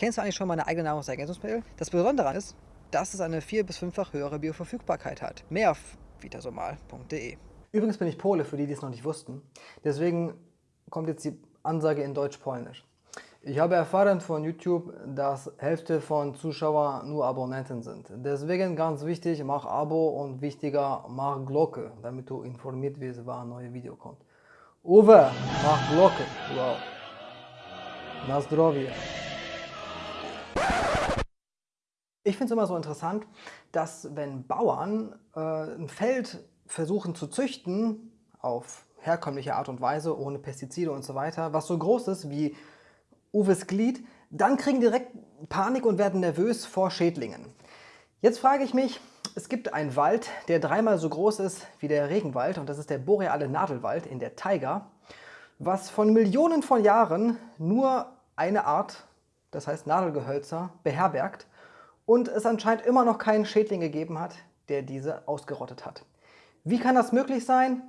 Kennst du eigentlich schon meine eigene Nahrungsergänzungsmittel? Das Besondere daran ist, dass es eine vier- bis fünffach höhere Bioverfügbarkeit hat. Mehr auf vitasomal.de. Übrigens bin ich Pole, für die, die es noch nicht wussten. Deswegen kommt jetzt die Ansage in Deutsch-Polnisch. Ich habe erfahren von YouTube, dass Hälfte von Zuschauern nur Abonnenten sind. Deswegen ganz wichtig, mach Abo und wichtiger, mach Glocke, damit du informiert wirst, wann ein neues Video kommt. Uwe, mach Glocke. Wow. Na zdrowie. Ich finde es immer so interessant, dass wenn Bauern äh, ein Feld versuchen zu züchten, auf herkömmliche Art und Weise, ohne Pestizide und so weiter, was so groß ist wie Uwes Glied, dann kriegen direkt Panik und werden nervös vor Schädlingen. Jetzt frage ich mich, es gibt einen Wald, der dreimal so groß ist wie der Regenwald und das ist der boreale Nadelwald in der Taiga, was von Millionen von Jahren nur eine Art, das heißt Nadelgehölzer, beherbergt und es anscheinend immer noch keinen Schädling gegeben hat, der diese ausgerottet hat. Wie kann das möglich sein?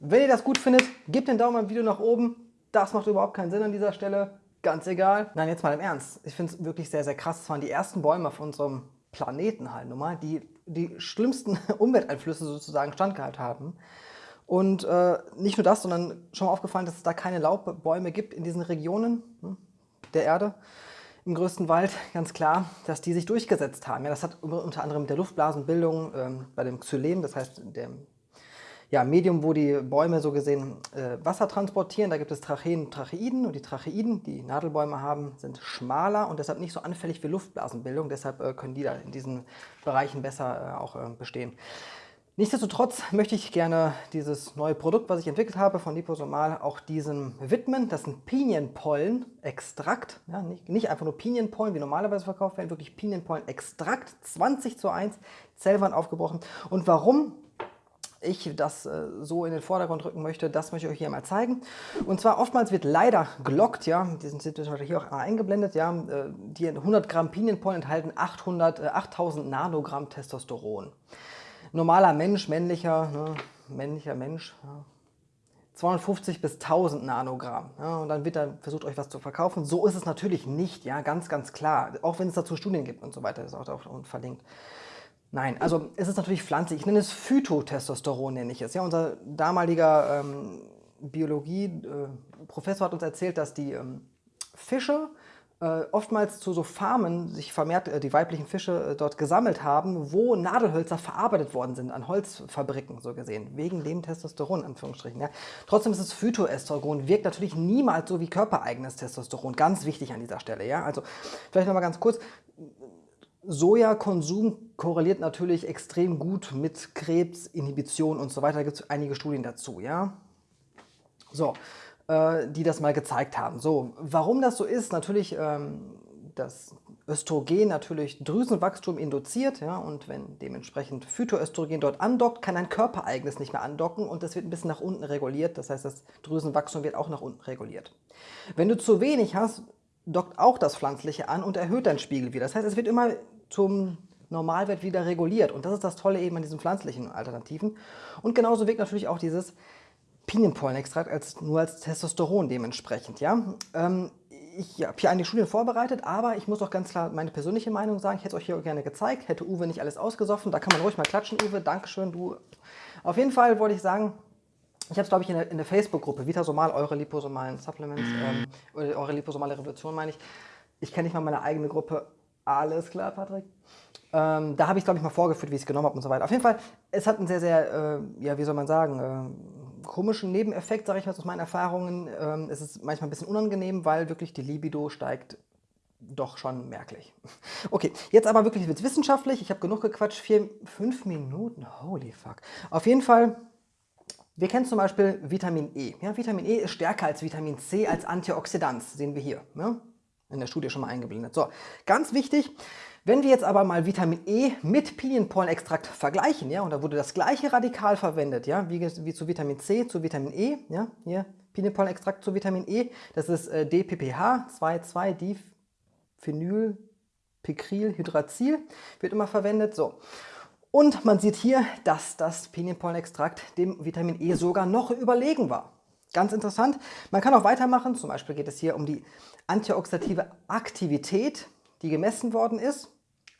Wenn ihr das gut findet, gebt den Daumen im Video nach oben. Das macht überhaupt keinen Sinn an dieser Stelle. Ganz egal. Nein, jetzt mal im Ernst. Ich finde es wirklich sehr, sehr krass. Es waren die ersten Bäume auf unserem Planeten halt nun mal, die die schlimmsten Umwelteinflüsse sozusagen standgehalten haben. Und äh, nicht nur das, sondern schon mal aufgefallen, dass es da keine Laubbäume gibt in diesen Regionen hm, der Erde im größten Wald, ganz klar, dass die sich durchgesetzt haben. Ja, das hat unter anderem mit der Luftblasenbildung ähm, bei dem Xylem, das heißt dem ja, Medium, wo die Bäume so gesehen äh, Wasser transportieren. Da gibt es Tracheen und Tracheiden und die Tracheiden, die Nadelbäume haben, sind schmaler und deshalb nicht so anfällig für Luftblasenbildung. Deshalb äh, können die da in diesen Bereichen besser äh, auch äh, bestehen. Nichtsdestotrotz möchte ich gerne dieses neue Produkt, was ich entwickelt habe von Liposomal, auch diesem widmen. Das ist ein Pinienpollen-Extrakt. Ja, nicht, nicht, einfach nur Pinienpollen, wie normalerweise verkauft werden, wirklich Pinienpollen-Extrakt, 20 zu 1, Zellwand aufgebrochen. Und warum ich das äh, so in den Vordergrund rücken möchte, das möchte ich euch hier mal zeigen. Und zwar oftmals wird leider gelockt, ja, die sind hier auch eingeblendet, ja, äh, die 100 Gramm Pinienpollen enthalten 800, äh, 8000 Nanogramm Testosteron normaler Mensch, männlicher, ne, männlicher Mensch, ja, 250 bis 1000 Nanogramm. Ja, und dann wird dann versucht, euch was zu verkaufen. So ist es natürlich nicht, ja, ganz, ganz klar. Auch wenn es dazu Studien gibt und so weiter, ist auch da verlinkt. Nein, also es ist natürlich pflanzlich. Ich nenne es Phytotestosteron, nenne ich es. Ja, unser damaliger ähm, Biologie-Professor äh, hat uns erzählt, dass die ähm, Fische oftmals zu so Farmen sich vermehrt äh, die weiblichen Fische äh, dort gesammelt haben, wo Nadelhölzer verarbeitet worden sind, an Holzfabriken so gesehen, wegen dem Testosteron, Anführungsstrichen. Ja. Trotzdem ist es Phytoestrogen, wirkt natürlich niemals so wie körpereigenes Testosteron, ganz wichtig an dieser Stelle. Ja. Also vielleicht nochmal ganz kurz, Sojakonsum korreliert natürlich extrem gut mit Krebs, Inhibition und so weiter, da gibt es einige Studien dazu. Ja. So, äh, die das mal gezeigt haben. So, warum das so ist, natürlich ähm, das Östrogen natürlich Drüsenwachstum induziert ja, und wenn dementsprechend Phytoöstrogen dort andockt, kann ein körpereigenes nicht mehr andocken und das wird ein bisschen nach unten reguliert, das heißt das Drüsenwachstum wird auch nach unten reguliert. Wenn du zu wenig hast, dockt auch das Pflanzliche an und erhöht deinen Spiegel wieder. Das heißt, es wird immer zum Normalwert wieder reguliert und das ist das Tolle eben an diesen pflanzlichen Alternativen. Und genauso wirkt natürlich auch dieses Pinienpollenextrakt als, nur als Testosteron dementsprechend. Ja? Ähm, ich habe hier einige Studien vorbereitet, aber ich muss auch ganz klar meine persönliche Meinung sagen. Ich hätte es euch hier gerne gezeigt, hätte Uwe nicht alles ausgesoffen. Da kann man ruhig mal klatschen, Uwe. Dankeschön, du. Auf jeden Fall wollte ich sagen, ich habe es, glaube ich, in der, der Facebook-Gruppe, Vitasomal, eure liposomalen Supplements, ähm, oder eure liposomale Revolution, meine ich. Ich kenne nicht mal meine eigene Gruppe. Alles klar, Patrick. Ähm, da habe ich, glaube ich, mal vorgeführt, wie ich es genommen habe und so weiter. Auf jeden Fall, es hat einen sehr, sehr, äh, ja, wie soll man sagen, äh, komischen Nebeneffekt, sage ich mal aus meinen Erfahrungen. Ähm, es ist manchmal ein bisschen unangenehm, weil wirklich die Libido steigt doch schon merklich. Okay, jetzt aber wirklich wird wissenschaftlich. Ich habe genug gequatscht. Vier, fünf Minuten, holy fuck. Auf jeden Fall, wir kennen zum Beispiel Vitamin E. Ja, Vitamin E ist stärker als Vitamin C als Antioxidant, sehen wir hier. Ja? In der Studie schon mal eingeblendet. So, ganz wichtig, wenn wir jetzt aber mal Vitamin E mit Pinienpollenextrakt vergleichen, ja, und da wurde das gleiche Radikal verwendet, ja, wie, wie zu Vitamin C zu Vitamin E, ja, hier Pinienpollenextrakt zu Vitamin E, das ist äh, DPPH, 2,2-Diphenylpicrylhydrazil, wird immer verwendet, so. Und man sieht hier, dass das Pinienpollenextrakt dem Vitamin E sogar noch überlegen war. Ganz interessant. Man kann auch weitermachen. Zum Beispiel geht es hier um die antioxidative Aktivität, die gemessen worden ist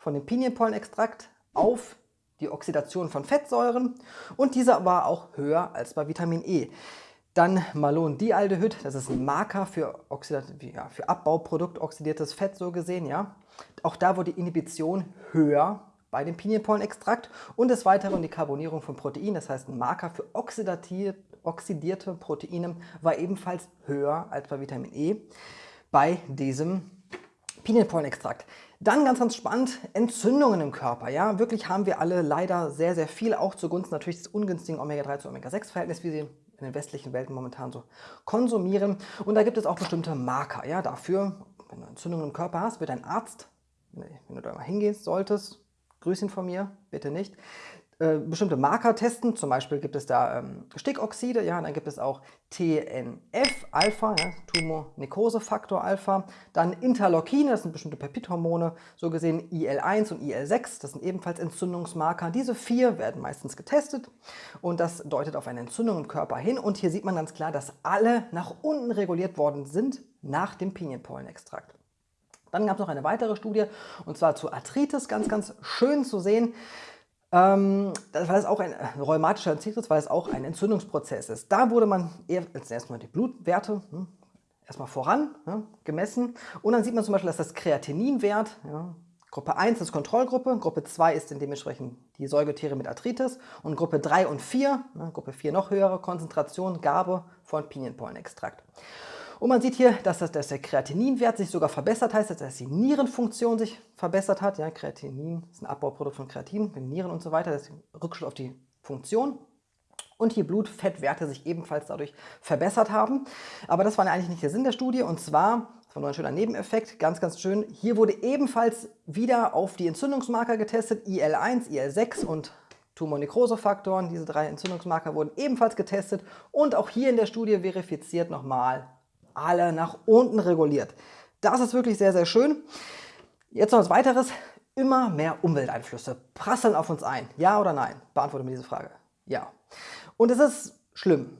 von dem Pinienpollenextrakt auf die Oxidation von Fettsäuren und diese war auch höher als bei Vitamin E. Dann Malondialdehyd, das ist ein Marker für, ja, für Abbauprodukt oxidiertes Fett so gesehen. Ja. Auch da wurde die Inhibition höher bei dem Pinienpollenextrakt und des Weiteren die Carbonierung von Protein, das heißt ein Marker für oxidierte Proteine, war ebenfalls höher als bei Vitamin E bei diesem Pinienpollenextrakt. Dann ganz, ganz spannend, Entzündungen im Körper. Ja, wirklich haben wir alle leider sehr, sehr viel, auch zugunsten natürlich des ungünstigen Omega-3 zu Omega-6-Verhältnis, wie sie in den westlichen Welten momentan so konsumieren. Und da gibt es auch bestimmte Marker. Ja, dafür, wenn du Entzündungen im Körper hast, wird ein Arzt, wenn du da mal hingehen solltest, grüß ihn von mir, bitte nicht, äh, bestimmte Marker testen. Zum Beispiel gibt es da ähm, Stickoxide, ja, dann gibt es auch TNF-Alpha, ja, Tumornekrosefaktor-Alpha, dann Interleukine, das sind bestimmte Peptidhormone, so gesehen IL-1 und IL-6, das sind ebenfalls Entzündungsmarker. Diese vier werden meistens getestet und das deutet auf eine Entzündung im Körper hin. Und hier sieht man ganz klar, dass alle nach unten reguliert worden sind nach dem Pinienpollenextrakt. Dann gab es noch eine weitere Studie und zwar zu Arthritis, ganz, ganz schön zu sehen ähm, weil es auch ein äh, rheumatischer Arthritis, weil es auch ein Entzündungsprozess ist. Da wurde man erstmal die Blutwerte hm, erstmal voran hm, gemessen und dann sieht man zum Beispiel, dass das Kreatininwert, ja, Gruppe 1 ist Kontrollgruppe, Gruppe 2 ist dementsprechend die Säugetiere mit Arthritis und Gruppe 3 und 4, ne, Gruppe 4 noch höhere Konzentration, Gabe von Pinienpollenextrakt. Und man sieht hier, dass, das, dass der Kreatininwert sich sogar verbessert heißt, dass die Nierenfunktion sich verbessert hat. Ja, Kreatinin ist ein Abbauprodukt von Kreatin, Nieren und so weiter. Das ist Rückschluss auf die Funktion. Und die Blutfettwerte sich ebenfalls dadurch verbessert haben. Aber das war eigentlich nicht der Sinn der Studie. Und zwar, das war nur ein schöner Nebeneffekt, ganz, ganz schön, hier wurde ebenfalls wieder auf die Entzündungsmarker getestet, IL-1, IL-6 und Tumornekrosefaktoren. Diese drei Entzündungsmarker wurden ebenfalls getestet und auch hier in der Studie verifiziert nochmal alle nach unten reguliert. Das ist wirklich sehr, sehr schön. Jetzt noch was weiteres. Immer mehr Umwelteinflüsse prasseln auf uns ein. Ja oder nein? Beantworte mir diese Frage. Ja. Und es ist schlimm.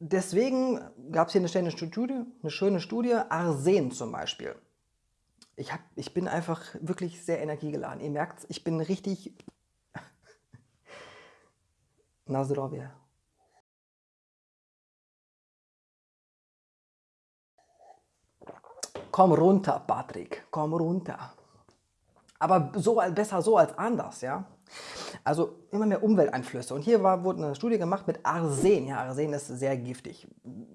Deswegen gab es hier eine schöne Studie, eine schöne Studie, Arsen zum Beispiel. Ich, hab, ich bin einfach wirklich sehr energiegeladen. Ihr merkt ich bin richtig... Nazdrovje. Komm runter, Patrick, komm runter. Aber so, besser so als anders, ja. Also immer mehr Umwelteinflüsse. Und hier war, wurde eine Studie gemacht mit Arsen. Ja, Arsen ist sehr giftig.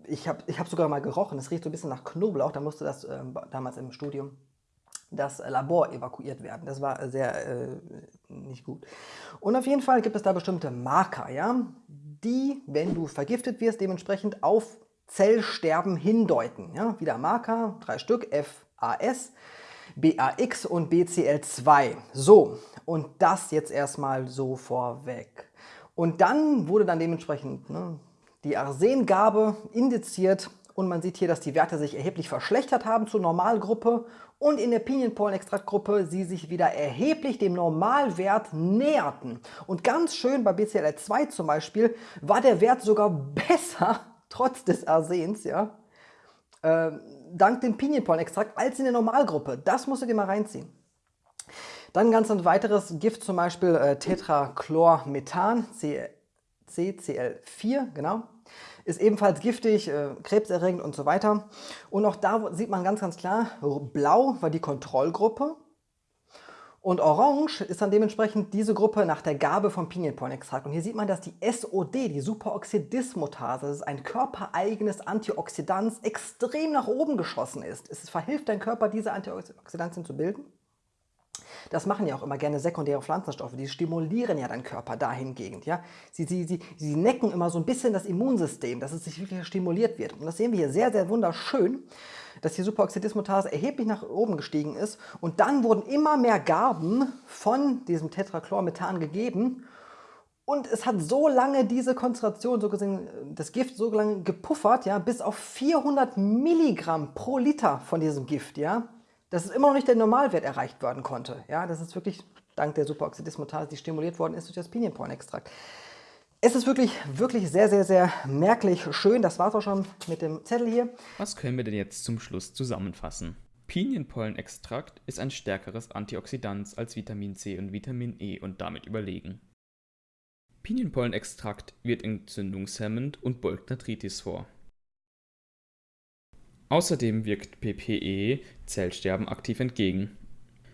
Ich habe ich hab sogar mal gerochen, es riecht so ein bisschen nach Knoblauch. Da musste das äh, damals im Studium das Labor evakuiert werden. Das war sehr äh, nicht gut. Und auf jeden Fall gibt es da bestimmte Marker, ja, die, wenn du vergiftet wirst, dementsprechend auf Zellsterben hindeuten. Ja, wieder Marker, drei Stück, FAS, BAX und BCL2. So, und das jetzt erstmal so vorweg. Und dann wurde dann dementsprechend ne, die Arsengabe indiziert und man sieht hier, dass die Werte sich erheblich verschlechtert haben zur Normalgruppe und in der Pinienpollenextraktgruppe sie sich wieder erheblich dem Normalwert näherten. Und ganz schön bei BCL2 zum Beispiel war der Wert sogar besser trotz des Arsens, ja, äh, dank dem Pinienpollenextrakt als in der Normalgruppe. Das musst du dir mal reinziehen. Dann ganz ein weiteres Gift, zum Beispiel äh, Tetrachlormethan, CCl4, genau. Ist ebenfalls giftig, äh, krebserregend und so weiter. Und auch da sieht man ganz, ganz klar, blau war die Kontrollgruppe und Orange ist dann dementsprechend diese Gruppe nach der Gabe von Pinienpollenextrakt. Und hier sieht man, dass die SOD, die Superoxidismutase, das ist ein körpereigenes Antioxidant, extrem nach oben geschossen ist. Es verhilft deinem Körper, diese Antioxidantien zu bilden. Das machen ja auch immer gerne sekundäre Pflanzenstoffe, die stimulieren ja deinen Körper dahingehend. Ja? Sie, sie, sie, sie necken immer so ein bisschen das Immunsystem, dass es sich wirklich stimuliert wird. Und das sehen wir hier sehr, sehr wunderschön dass die Superoxidismutase erheblich nach oben gestiegen ist und dann wurden immer mehr Garben von diesem Tetrachlormethan gegeben und es hat so lange diese Konzentration, so gesehen, das Gift so lange gepuffert, ja, bis auf 400 Milligramm pro Liter von diesem Gift, ja, dass es immer noch nicht der Normalwert erreicht werden konnte. Ja, das ist wirklich dank der Superoxidismutase, die stimuliert worden ist durch das Pinienpollenextrakt. Es ist wirklich, wirklich sehr, sehr, sehr merklich schön. Das war es auch schon mit dem Zettel hier. Was können wir denn jetzt zum Schluss zusammenfassen? Pinienpollenextrakt ist ein stärkeres Antioxidant als Vitamin C und Vitamin E und damit überlegen. Pinienpollenextrakt wird entzündungshemmend und beugt Arthritis vor. Außerdem wirkt PPE Zellsterben aktiv entgegen.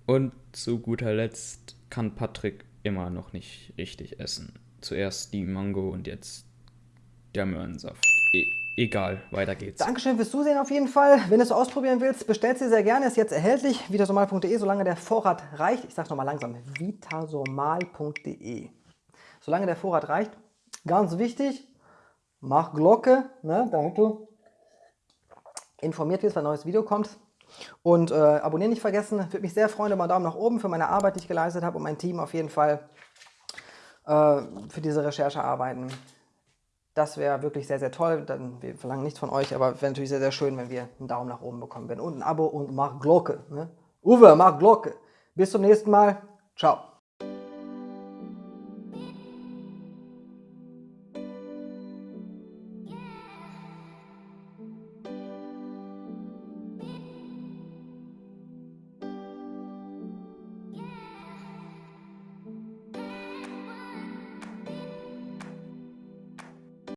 Und zu guter Letzt kann Patrick immer noch nicht richtig essen. Zuerst die Mango und jetzt der Möhrensaft. E egal, weiter geht's. Dankeschön fürs Zusehen auf jeden Fall. Wenn du es ausprobieren willst, bestellt sie sehr gerne. Ist jetzt erhältlich. vitasomal.de, solange der Vorrat reicht. Ich sag's nochmal langsam. vitasomal.de. Solange der Vorrat reicht. Ganz wichtig, mach Glocke, ne, damit du informiert wirst, wenn ein neues Video kommt. Und äh, abonnieren nicht vergessen. Würde mich sehr freuen über einen Daumen nach oben für meine Arbeit, die ich geleistet habe und mein Team auf jeden Fall äh, für diese Recherche arbeiten. Das wäre wirklich sehr, sehr toll. Dann, wir verlangen nichts von euch, aber wäre natürlich sehr, sehr schön, wenn wir einen Daumen nach oben bekommen würden. Und ein Abo und mach Glocke. Ne? Uwe, mach Glocke. Bis zum nächsten Mal. Ciao.